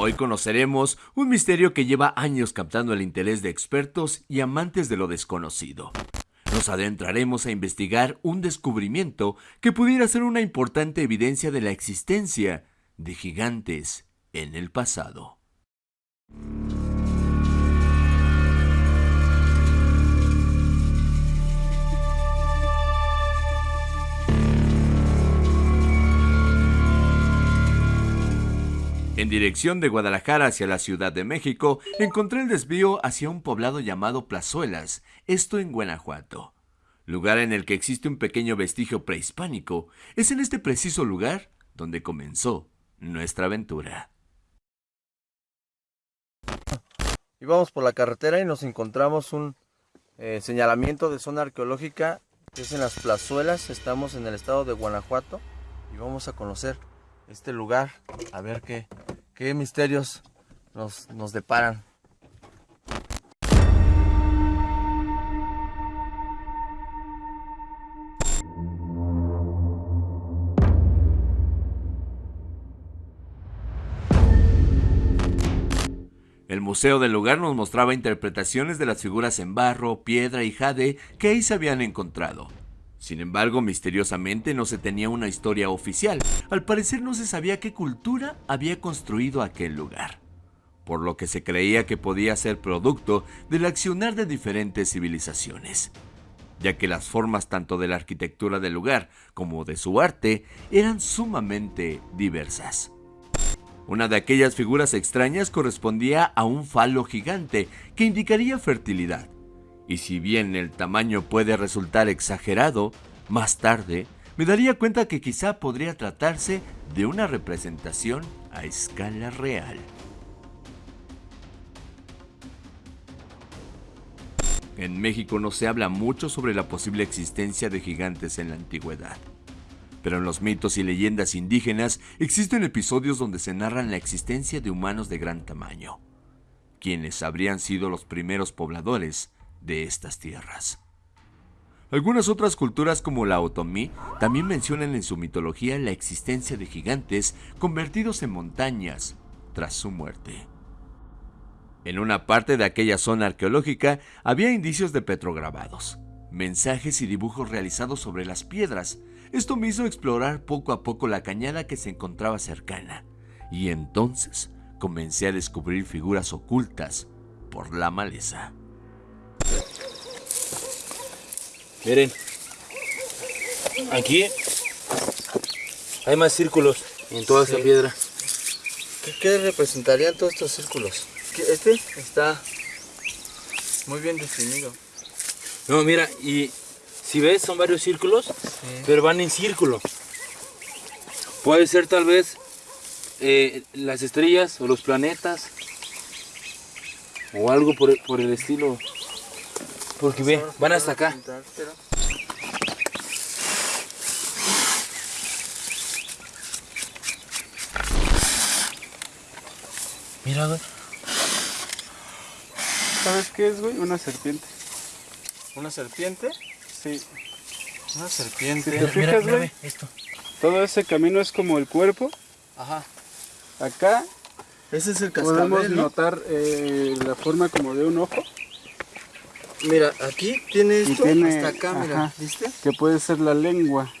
Hoy conoceremos un misterio que lleva años captando el interés de expertos y amantes de lo desconocido. Nos adentraremos a investigar un descubrimiento que pudiera ser una importante evidencia de la existencia de gigantes en el pasado. En dirección de Guadalajara hacia la Ciudad de México, encontré el desvío hacia un poblado llamado Plazuelas, esto en Guanajuato. Lugar en el que existe un pequeño vestigio prehispánico, es en este preciso lugar donde comenzó nuestra aventura. Y vamos por la carretera y nos encontramos un eh, señalamiento de zona arqueológica que es en las plazuelas. Estamos en el estado de Guanajuato y vamos a conocer este lugar a ver qué, qué misterios nos, nos deparan. El museo del lugar nos mostraba interpretaciones de las figuras en barro, piedra y jade que ahí se habían encontrado. Sin embargo, misteriosamente no se tenía una historia oficial. Al parecer no se sabía qué cultura había construido aquel lugar, por lo que se creía que podía ser producto del accionar de diferentes civilizaciones, ya que las formas tanto de la arquitectura del lugar como de su arte eran sumamente diversas. Una de aquellas figuras extrañas correspondía a un falo gigante que indicaría fertilidad, y si bien el tamaño puede resultar exagerado, más tarde me daría cuenta que quizá podría tratarse de una representación a escala real. En México no se habla mucho sobre la posible existencia de gigantes en la antigüedad. Pero en los mitos y leyendas indígenas existen episodios donde se narran la existencia de humanos de gran tamaño, quienes habrían sido los primeros pobladores de estas tierras. Algunas otras culturas como la otomí también mencionan en su mitología la existencia de gigantes convertidos en montañas tras su muerte. En una parte de aquella zona arqueológica había indicios de petrograbados, mensajes y dibujos realizados sobre las piedras. Esto me hizo explorar poco a poco la cañada que se encontraba cercana, y entonces comencé a descubrir figuras ocultas por la maleza. Miren, aquí hay más círculos en toda esta piedra. ¿Qué, representarían todos estos círculos? Este está muy bien definido. No, mira, y si ves son varios círculos, pero van en círculo. Puede ser tal vez eh, las estrellas o los planetas o algo por, por el estilo. Porque ve, van hasta acá. Mira, güey. ¿Sabes qué es, güey? Una serpiente. ¿Una serpiente? Sí. Una serpiente. Si te fijas, güey, todo ese camino es como el cuerpo. Ajá. Acá ese es el cascabel, Podemos notar eh, la forma como de un ojo. Mira, aquí tiene esto hasta acá, mira, ¿viste? Que puede ser la lengua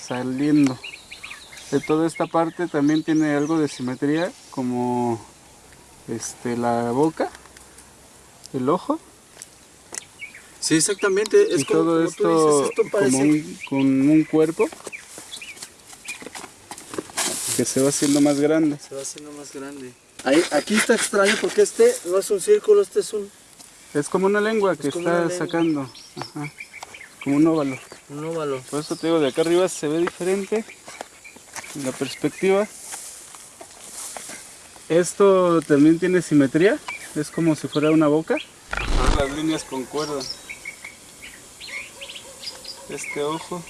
saliendo. De toda esta parte también tiene algo de simetría, como este, la boca, el ojo. Sí, exactamente. Es como, todo esto, esto como un, con un cuerpo que se va haciendo más grande. Se va haciendo más grande. Ahí, aquí está extraño porque este no es un círculo, este es un es como una lengua que está sacando. Como un óvalo. Un óvalo. Por eso te digo, de acá arriba se ve diferente. La perspectiva. Esto también tiene simetría. Es como si fuera una boca. Las líneas concuerdan. Este ojo.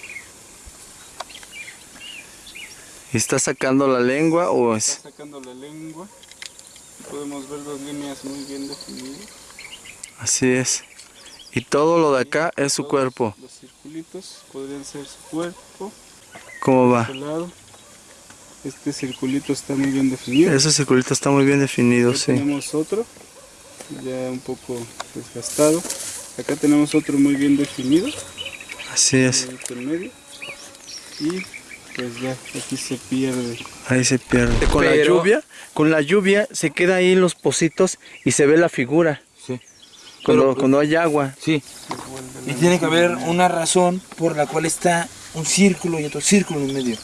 ¿Está sacando la lengua o es...? Está sacando la lengua. Podemos ver las líneas muy bien definidas. Así es. Y todo lo de acá es su cuerpo. Los circulitos podrían ser su cuerpo. ¿Cómo va? Este circulito está muy bien definido. Ese circulito está muy bien definido, Aquí sí. tenemos otro, ya un poco desgastado. Acá tenemos otro muy bien definido, Así es. ahí en medio. Y pues ya, aquí se pierde. Ahí se pierde. Con la lluvia, con la lluvia se queda ahí en los pocitos y se ve la figura. Cuando, Pero- cuando hay agua. Sí. Y tiene que haber una razón por la cual está un círculo y otro círculo en medio.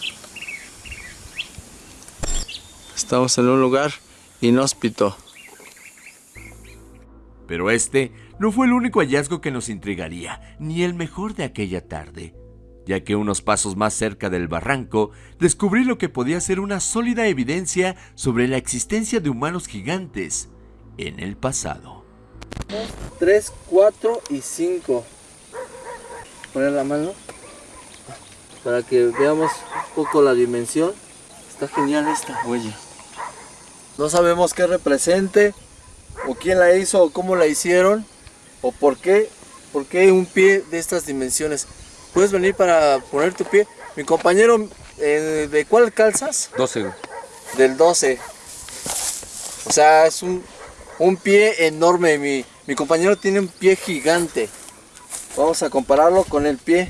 Estamos en un lugar inhóspito. Pero este no fue el único hallazgo que nos intrigaría, ni el mejor de aquella tarde, ya que unos pasos más cerca del barranco descubrí lo que podía ser una sólida evidencia sobre la existencia de humanos gigantes en el pasado. 3, 4 y 5. Poner la mano para que veamos un poco la dimensión. Está genial esta huella. No sabemos qué represente, o quién la hizo, o cómo la hicieron, o por qué, por qué un pie de estas dimensiones. ¿Puedes venir para poner tu pie? Mi compañero, eh, ¿de cuál calzas? 12. Del 12. O sea, es un, un pie enorme. Mi, mi compañero tiene un pie gigante. Vamos a compararlo con el pie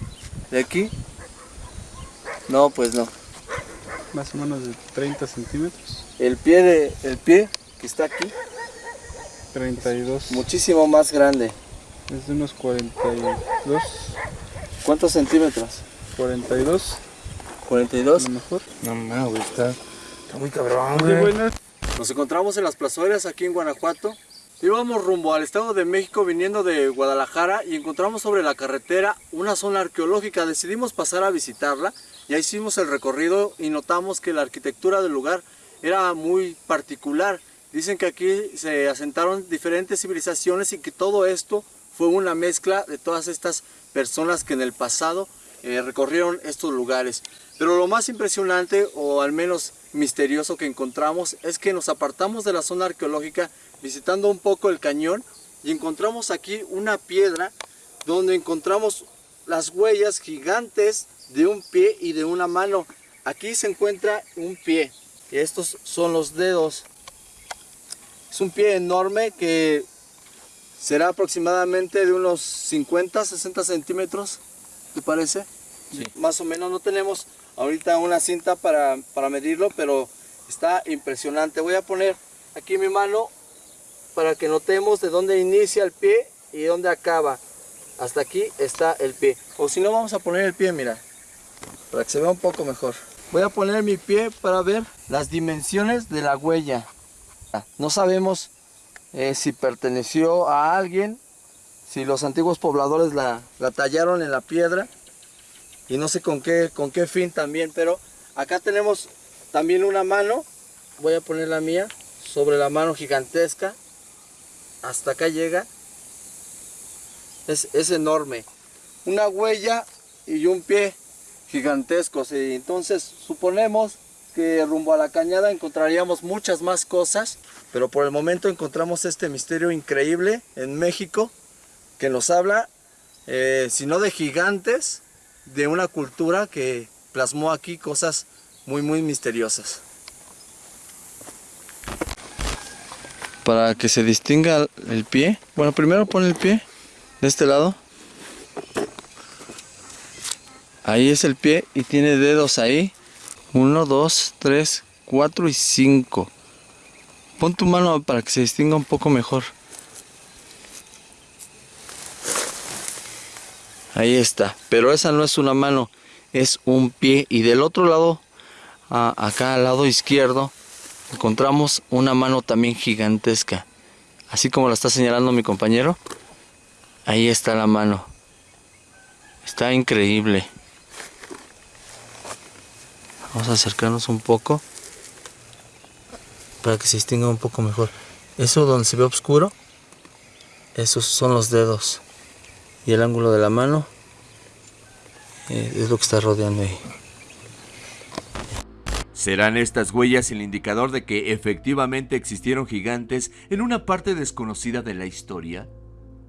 de aquí. No, pues no. Más o menos de 30 centímetros, El pie de el pie que está aquí, 32. muchísimo más grande. Es de unos 42, ¿Cuántos centímetros? 42 a 42. lo mejor. No mames, güey, está, está muy cabrón, Muy güey. Nos encontramos en las plazuelas aquí en Guanajuato. Íbamos rumbo al Estado de México viniendo de Guadalajara y encontramos sobre la carretera una zona arqueológica. Decidimos pasar a visitarla. Ya hicimos el recorrido y notamos que la arquitectura del lugar era muy particular. Dicen que aquí se asentaron diferentes civilizaciones y que todo esto fue una mezcla de todas estas personas que en el pasado eh, recorrieron estos lugares. Pero lo más impresionante, o al menos misterioso que encontramos, es que nos apartamos de la zona arqueológica visitando un poco el cañón y encontramos aquí una piedra donde encontramos las huellas gigantes de un pie y de una mano. Aquí se encuentra un pie y estos son los dedos. Es un pie enorme que será aproximadamente de unos 50, 60 centímetros, ¿te parece? Sí. Más o menos, no tenemos ahorita una cinta para, para medirlo, pero está impresionante. Voy a poner aquí mi mano para que notemos de dónde inicia el pie y dónde acaba. Hasta aquí está el pie. O si no, vamos a poner el pie, mira, para que se vea un poco mejor. Voy a poner mi pie para ver las dimensiones de la huella. No sabemos eh, si perteneció a alguien, si los antiguos pobladores la, la tallaron en la piedra y no sé con qué, con qué fin también, pero acá tenemos también una mano, voy a poner la mía sobre la mano gigantesca, hasta acá llega, es, es enorme, una huella y un pie gigantescos, y entonces suponemos que rumbo a la cañada encontraríamos muchas más cosas, pero por el momento encontramos este misterio increíble en México que nos habla, eh, si no de gigantes, de una cultura que plasmó aquí cosas muy muy misteriosas. Para que se distinga el pie, bueno primero pone el pie de este lado. Ahí es el pie y tiene dedos ahí. 1, 2, 3, 4 y 5. Pon tu mano para que se distinga un poco mejor. Ahí está. Pero esa no es una mano, es un pie. Y del otro lado, a- acá al lado izquierdo, encontramos una mano también gigantesca. Así como la está señalando mi compañero. Ahí está la mano. Está increíble. Vamos a acercarnos un poco para que se distinga un poco mejor. Eso donde se ve oscuro, esos son los dedos. Y el ángulo de la mano eh, es lo que está rodeando ahí. ¿Serán estas huellas el indicador de que efectivamente existieron gigantes en una parte desconocida de la historia?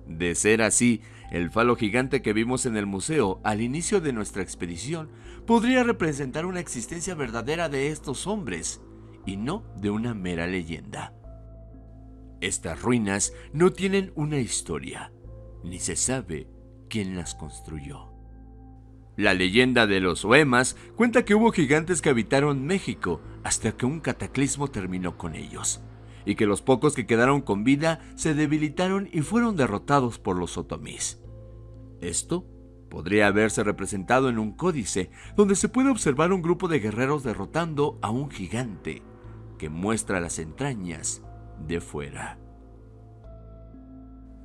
De ser así, El falo gigante que vimos en el museo al inicio de nuestra expedición podría representar una existencia verdadera de estos hombres y no de una mera leyenda. Estas ruinas no tienen una historia, ni se sabe quién las construyó. La leyenda de los Oemas cuenta que hubo gigantes que habitaron México hasta que un cataclismo terminó con ellos, y que los pocos que quedaron con vida se debilitaron y fueron derrotados por los otomís. Esto podría haberse representado en un códice donde se puede observar un grupo de guerreros derrotando a un gigante que muestra las entrañas de fuera.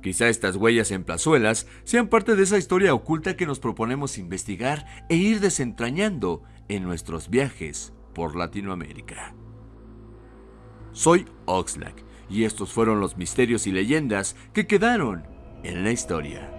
Quizá estas huellas en plazuelas sean parte de esa historia oculta que nos proponemos investigar e ir desentrañando en nuestros viajes por Latinoamérica. Soy Oxlack y estos fueron los misterios y leyendas que quedaron en la historia.